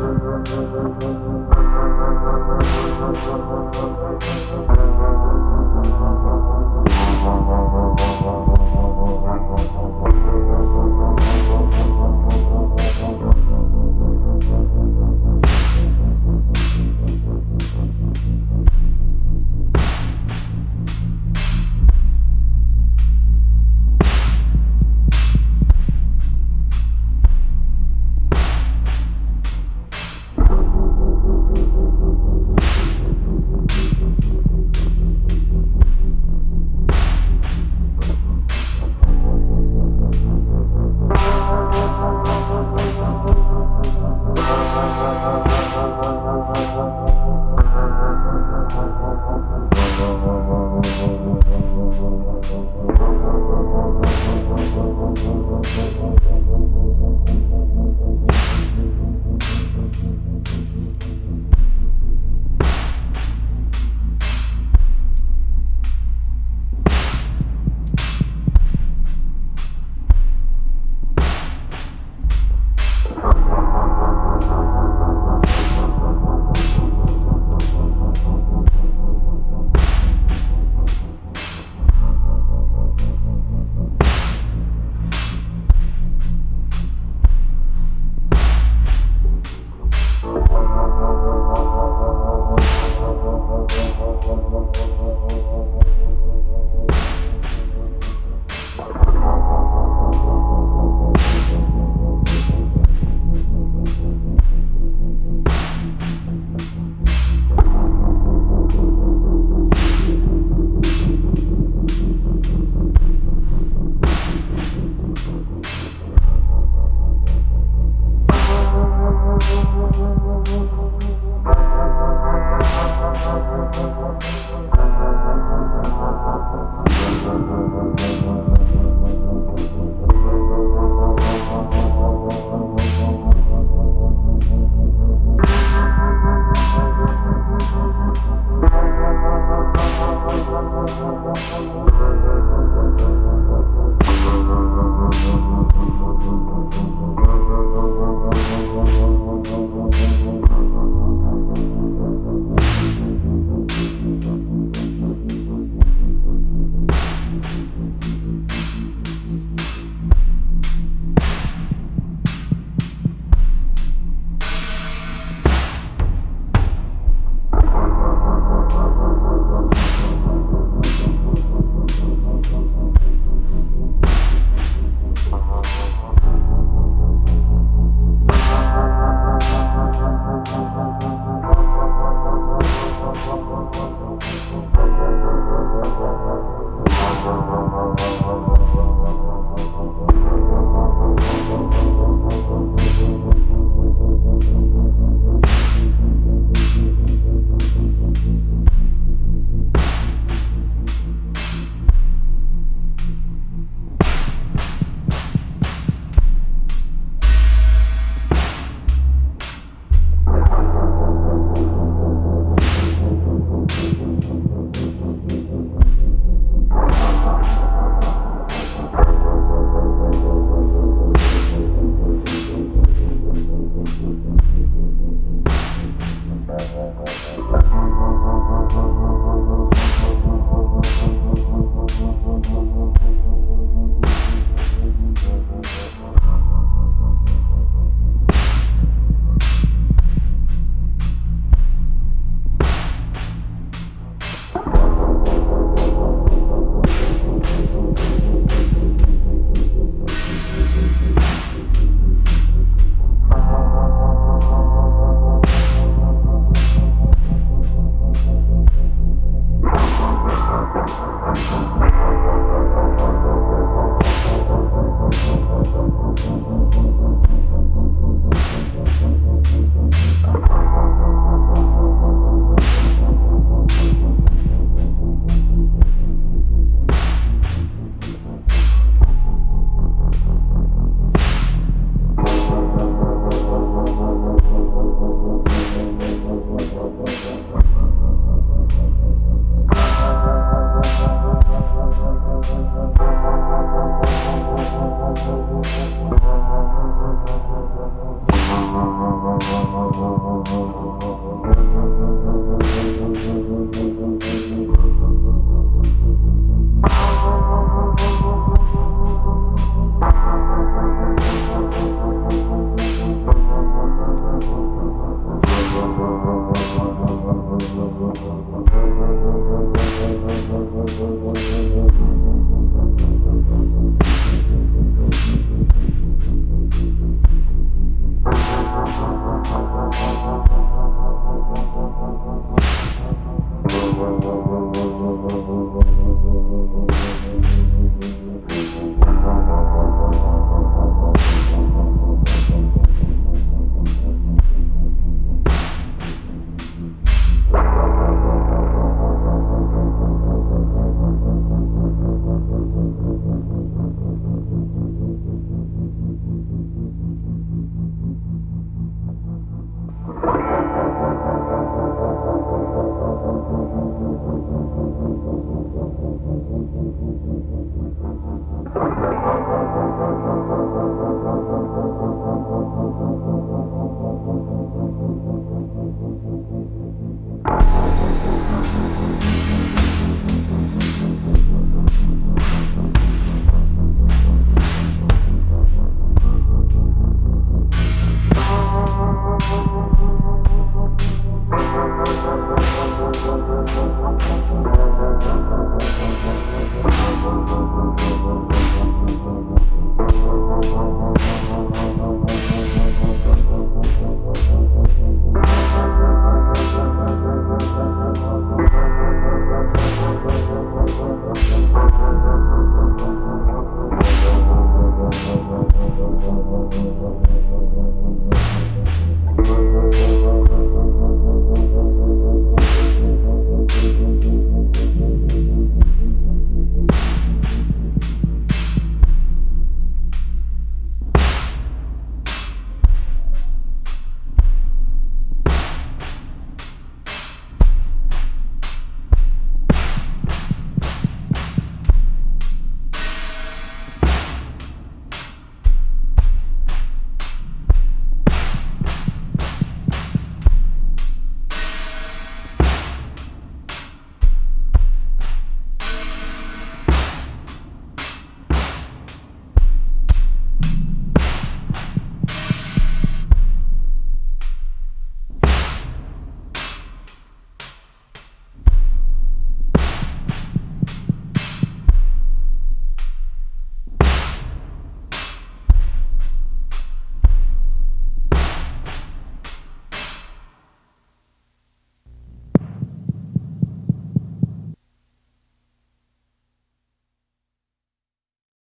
Thank Thank you.